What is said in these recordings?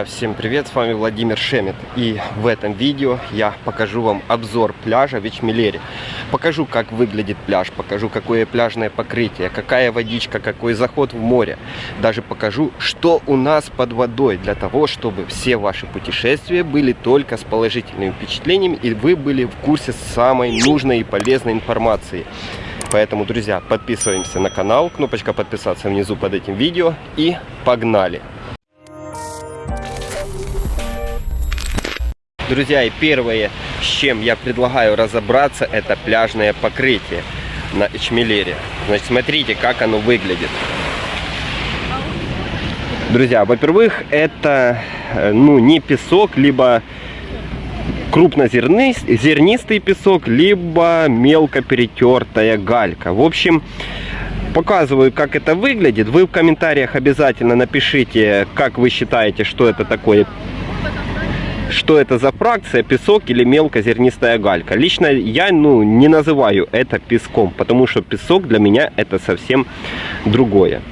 Друзья, всем привет, с вами Владимир Шемет и в этом видео я покажу вам обзор пляжа в. Покажу, как выглядит пляж, покажу, какое пляжное покрытие, какая водичка, какой заход в море. Даже покажу, что у нас под водой, для того, чтобы все ваши путешествия были только с положительными впечатлениями и вы были в курсе самой нужной и полезной информации. Поэтому, друзья, подписываемся на канал, кнопочка подписаться внизу под этим видео и погнали! Друзья, и первое, с чем я предлагаю разобраться, это пляжное покрытие на Эчмелере. Значит, смотрите, как оно выглядит. Друзья, во-первых, это э, ну, не песок, либо крупнозернистый песок, либо мелко перетертая галька. В общем, показываю, как это выглядит. Вы в комментариях обязательно напишите, как вы считаете, что это такое что это за фракция, песок или мелкозернистая галька. Лично я ну, не называю это песком, потому что песок для меня это совсем другое.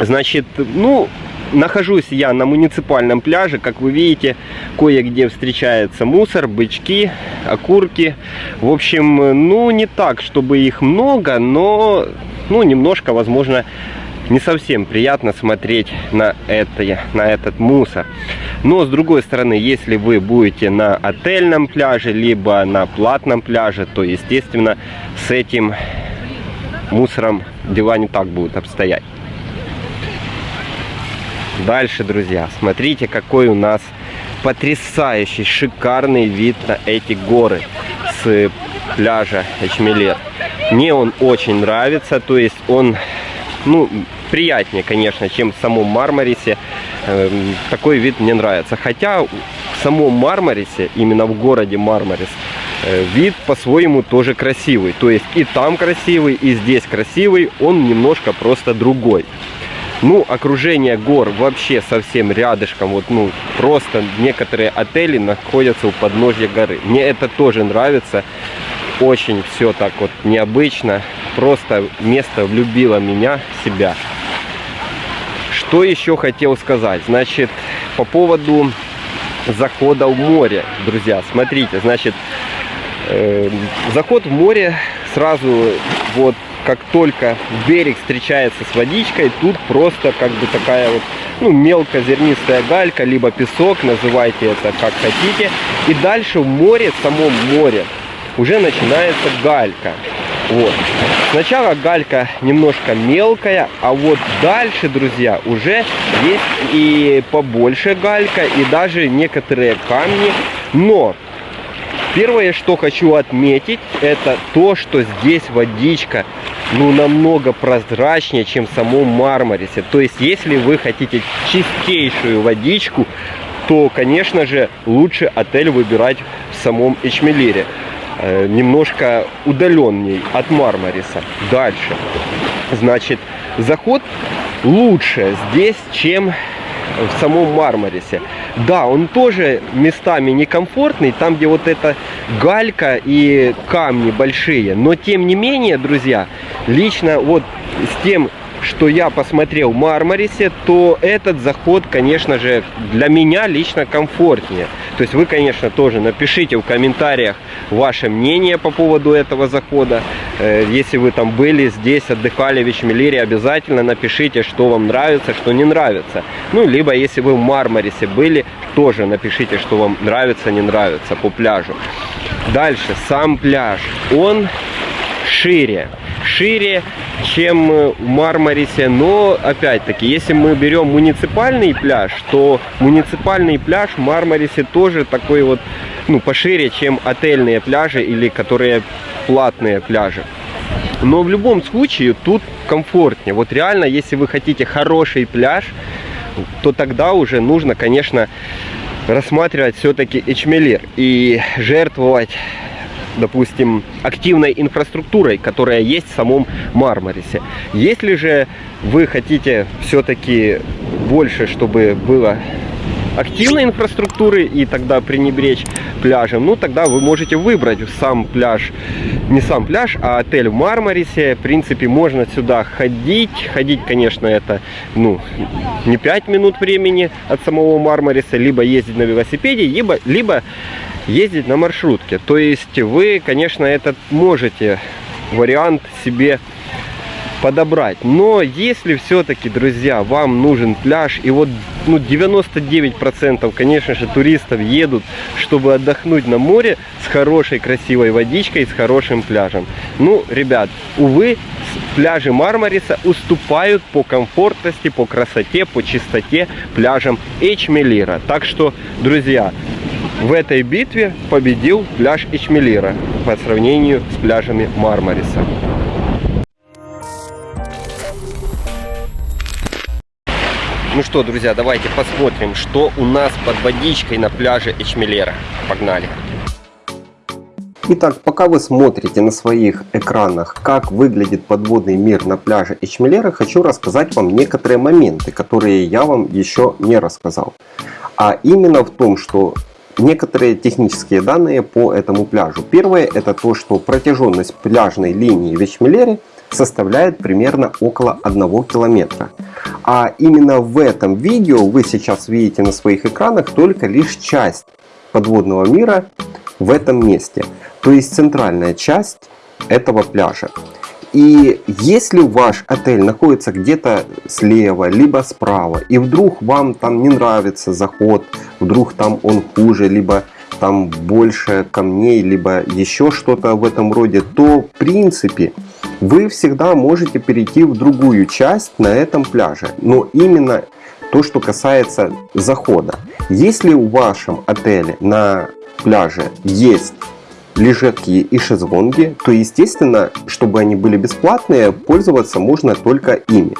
Значит, ну, нахожусь я на муниципальном пляже. Как вы видите, кое-где встречается мусор, бычки, окурки. В общем, ну, не так, чтобы их много, но, ну, немножко, возможно, не совсем приятно смотреть на, это, на этот мусор. Но с другой стороны, если вы будете на отельном пляже, либо на платном пляже, то естественно с этим мусором дела не так будут обстоять. Дальше, друзья, смотрите, какой у нас потрясающий, шикарный вид на эти горы с пляжа Эчмелер. Мне он очень нравится, то есть он, ну, приятнее, конечно, чем в самом Мармарисе. Эм, такой вид мне нравится. Хотя в самом Мармарисе, именно в городе Мармарис, э, вид по-своему тоже красивый. То есть и там красивый, и здесь красивый. Он немножко просто другой. Ну, окружение гор вообще совсем рядышком. Вот, ну, просто некоторые отели находятся у подножья горы. Мне это тоже нравится. Очень все так вот необычно. Просто место влюбило меня в себя. Что еще хотел сказать? Значит, по поводу захода в море, друзья, смотрите, значит, э, заход в море сразу вот как только берег встречается с водичкой, тут просто как бы такая вот, ну, мелкозернистая галька, либо песок, называйте это как хотите. И дальше в море, в самом море, уже начинается галька. Вот. Сначала галька немножко мелкая, а вот дальше, друзья, уже есть и побольше галька, и даже некоторые камни. Но первое, что хочу отметить, это то, что здесь водичка ну намного прозрачнее, чем в самом Мармарисе. То есть, если вы хотите чистейшую водичку, то, конечно же, лучше отель выбирать в самом Эчмелире. Э, немножко удаленней от Мармариса. Дальше. Значит, заход лучше здесь, чем в самом Мармарисе. Да, он тоже местами некомфортный, там, где вот эта галька и камни большие. Но, тем не менее, друзья, лично вот с тем что я посмотрел в Мармарисе, то этот заход, конечно же, для меня лично комфортнее. То есть вы, конечно, тоже напишите в комментариях ваше мнение по поводу этого захода. Э, если вы там были здесь, отдыхали в Ичмелире, обязательно напишите, что вам нравится, что не нравится. Ну, либо если вы в Мармарисе были, тоже напишите, что вам нравится, не нравится по пляжу. Дальше, сам пляж, он шире шире, чем в Мармарисе. Но, опять-таки, если мы берем муниципальный пляж, то муниципальный пляж в Мармарисе тоже такой вот, ну, пошире, чем отельные пляжи или которые платные пляжи. Но в любом случае тут комфортнее. Вот реально, если вы хотите хороший пляж, то тогда уже нужно, конечно, рассматривать все-таки Эчмелир и жертвовать допустим, активной инфраструктурой, которая есть в самом Мармарисе. Если же вы хотите все-таки больше, чтобы было активной инфраструктуры и тогда пренебречь пляжем, ну тогда вы можете выбрать сам пляж, не сам пляж, а отель в Мармарисе. В принципе, можно сюда ходить. Ходить, конечно, это ну, не 5 минут времени от самого Мармариса, либо ездить на велосипеде, либо, либо ездить на маршрутке. То есть вы, конечно, этот можете вариант себе подобрать. Но если все-таки, друзья, вам нужен пляж, и вот ну, 99% конечно же туристов едут, чтобы отдохнуть на море с хорошей красивой водичкой, с хорошим пляжем. Ну, ребят, увы, пляжи Мармариса уступают по комфортности, по красоте, по чистоте пляжам Эчмелира. Так что, друзья, в этой битве победил пляж Эчмелира по сравнению с пляжами Мармариса. Ну что, друзья, давайте посмотрим, что у нас под водичкой на пляже Эчмелера. Погнали! Итак, пока вы смотрите на своих экранах, как выглядит подводный мир на пляже Эчмелера, хочу рассказать вам некоторые моменты, которые я вам еще не рассказал. А именно в том, что некоторые технические данные по этому пляжу. Первое это то, что протяженность пляжной линии в Эчмелере составляет примерно около 1 километра. А именно в этом видео вы сейчас видите на своих экранах только лишь часть подводного мира в этом месте. То есть центральная часть этого пляжа. И если ваш отель находится где-то слева, либо справа, и вдруг вам там не нравится заход, вдруг там он хуже, либо там больше камней, либо еще что-то в этом роде, то в принципе вы всегда можете перейти в другую часть на этом пляже. Но именно то, что касается захода. Если в вашем отеле на пляже есть лежаки и шезлонги, то естественно, чтобы они были бесплатные, пользоваться можно только ими.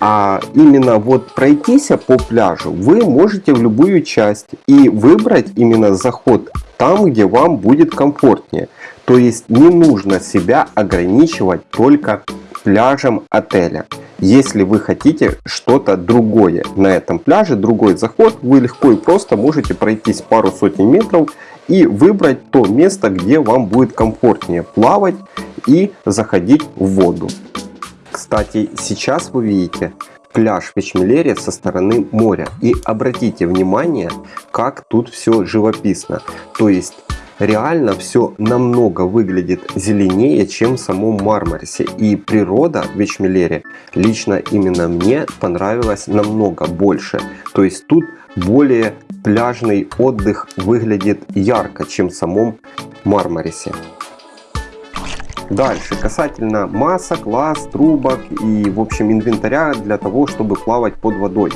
А именно вот пройтись по пляжу вы можете в любую часть и выбрать именно заход там, где вам будет комфортнее. То есть не нужно себя ограничивать только пляжем отеля. Если вы хотите что-то другое на этом пляже, другой заход, вы легко и просто можете пройтись пару сотен метров и выбрать то место, где вам будет комфортнее плавать и заходить в воду. Кстати, сейчас вы видите пляж в Эчмелере со стороны моря. И обратите внимание, как тут все живописно. То есть реально все намного выглядит зеленее, чем в самом Мармарисе. И природа в Эчмелере лично именно мне понравилась намного больше. То есть тут более пляжный отдых выглядит ярко, чем в самом Мармарисе. Дальше, касательно масок, лаз, трубок и в общем инвентаря для того, чтобы плавать под водой.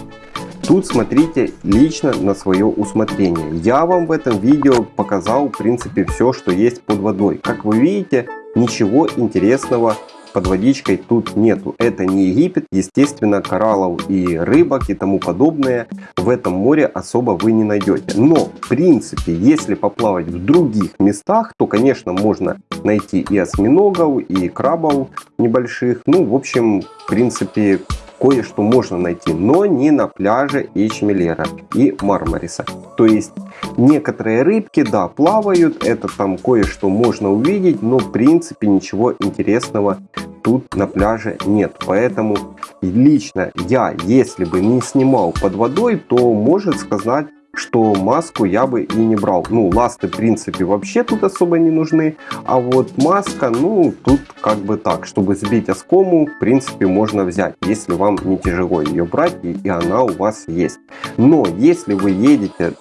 Тут смотрите лично на свое усмотрение. Я вам в этом видео показал в принципе все, что есть под водой. Как вы видите, ничего интересного под водичкой тут нету. Это не Египет, естественно, кораллов и рыбок и тому подобное в этом море особо вы не найдете. Но, в принципе, если поплавать в других местах, то, конечно, можно найти и осьминогов, и крабов небольших. Ну, в общем, в принципе, кое-что можно найти, но не на пляже Эчмелера и Мармариса. То есть некоторые рыбки, да, плавают, это там кое-что можно увидеть, но в принципе ничего интересного тут на пляже нет. Поэтому лично я, если бы не снимал под водой, то может сказать что маску я бы и не брал. Ну, ласты, в принципе, вообще тут особо не нужны. А вот маска, ну, тут как бы так. Чтобы сбить оскому, в принципе, можно взять, если вам не тяжело ее брать, и, и она у вас есть. Но если вы едете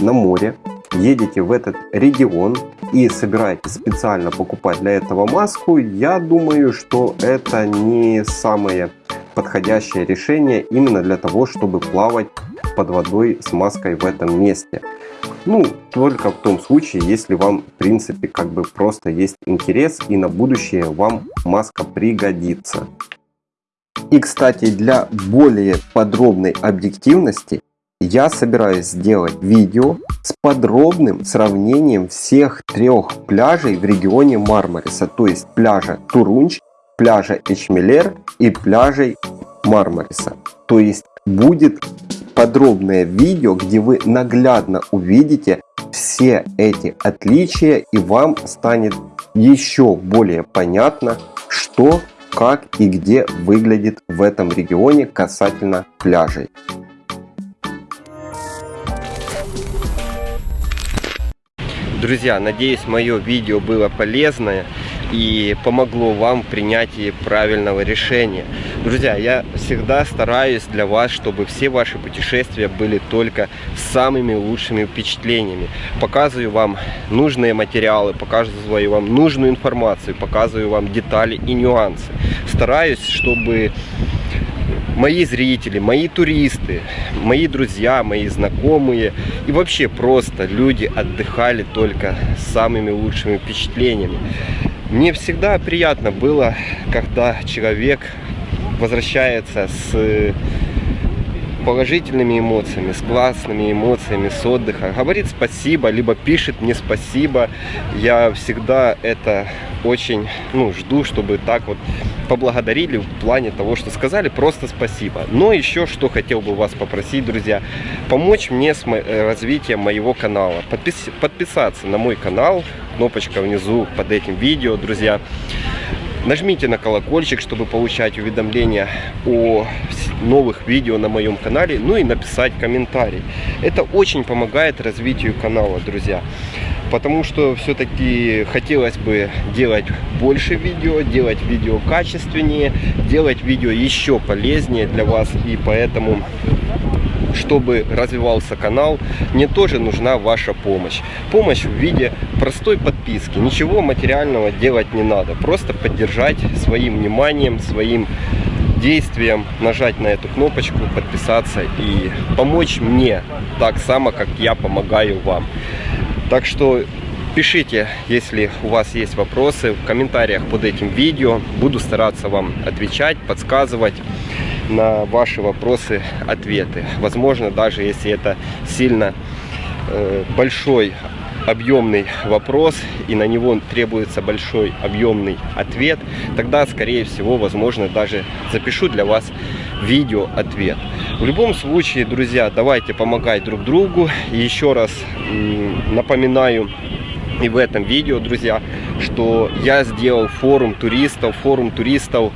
на море, едете в этот регион и собираетесь специально покупать для этого маску, я думаю, что это не самое подходящее решение именно для того, чтобы плавать под водой с маской в этом месте. Ну, только в том случае, если вам, в принципе, как бы просто есть интерес и на будущее вам маска пригодится. И, кстати, для более подробной объективности я собираюсь сделать видео с подробным сравнением всех трех пляжей в регионе Мармариса, то есть пляжа Турунч, пляжа Эчмелер и пляжей Мармариса. То есть будет подробное видео, где вы наглядно увидите все эти отличия и вам станет еще более понятно, что, как и где выглядит в этом регионе касательно пляжей. Друзья, надеюсь мое видео было полезное и помогло вам в принятии правильного решения. Друзья, я всегда стараюсь для вас, чтобы все ваши путешествия были только самыми лучшими впечатлениями. Показываю вам нужные материалы, показываю вам нужную информацию, показываю вам детали и нюансы. Стараюсь, чтобы мои зрители, мои туристы, мои друзья, мои знакомые и вообще просто люди отдыхали только самыми лучшими впечатлениями. Мне всегда приятно было, когда человек возвращается с положительными эмоциями, с классными эмоциями, с отдыха. Говорит спасибо, либо пишет мне спасибо. Я всегда это очень ну, жду, чтобы так вот поблагодарили в плане того, что сказали просто спасибо. Но еще что хотел бы вас попросить, друзья, помочь мне с э, развитием моего канала. Подпис подписаться на мой канал, кнопочка внизу под этим видео, друзья. Нажмите на колокольчик, чтобы получать уведомления о новых видео на моем канале, ну и написать комментарий. Это очень помогает развитию канала, друзья. Потому что все-таки хотелось бы делать больше видео, делать видео качественнее, делать видео еще полезнее для вас. И поэтому чтобы развивался канал, мне тоже нужна ваша помощь. Помощь в виде простой подписки. Ничего материального делать не надо. Просто поддержать своим вниманием, своим действием, нажать на эту кнопочку, подписаться и помочь мне так само, как я помогаю вам. Так что пишите, если у вас есть вопросы в комментариях под этим видео. Буду стараться вам отвечать, подсказывать на ваши вопросы ответы. Возможно, даже если это сильно э, большой объемный вопрос и на него требуется большой объемный ответ, тогда, скорее всего, возможно, даже запишу для вас видео ответ. В любом случае, друзья, давайте помогать друг другу. еще раз напоминаю и в этом видео, друзья, что я сделал форум туристов, форум туристов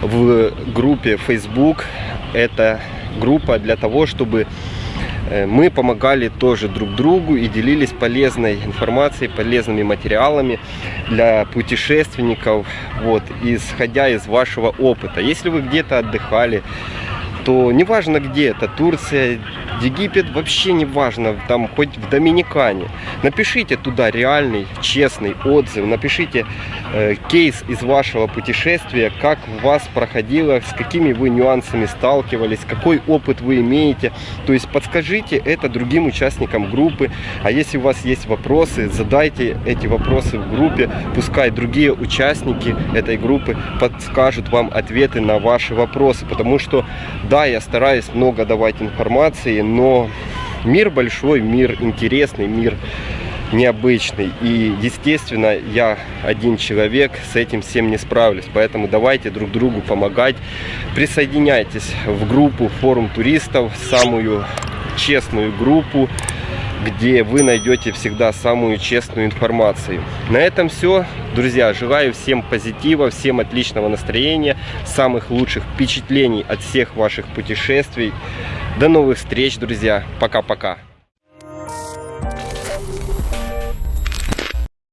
в группе Facebook. Это группа для того, чтобы э, мы помогали тоже друг другу и делились полезной информацией, полезными материалами для путешественников, вот, исходя из вашего опыта. Если вы где-то отдыхали, то неважно где это, Турция, Египет вообще не важно, там хоть в Доминикане. Напишите туда реальный, честный отзыв, напишите э, кейс из вашего путешествия, как у вас проходило, с какими вы нюансами сталкивались, какой опыт вы имеете. То есть подскажите это другим участникам группы. А если у вас есть вопросы, задайте эти вопросы в группе, пускай другие участники этой группы подскажут вам ответы на ваши вопросы. Потому что, да, я стараюсь много давать информации, но мир большой, мир интересный, мир необычный. И, естественно, я один человек с этим всем не справлюсь. Поэтому давайте друг другу помогать. Присоединяйтесь в группу форум туристов, самую честную группу, где вы найдете всегда самую честную информацию. На этом все. Друзья, желаю всем позитива, всем отличного настроения, самых лучших впечатлений от всех ваших путешествий. До новых встреч, друзья. Пока-пока.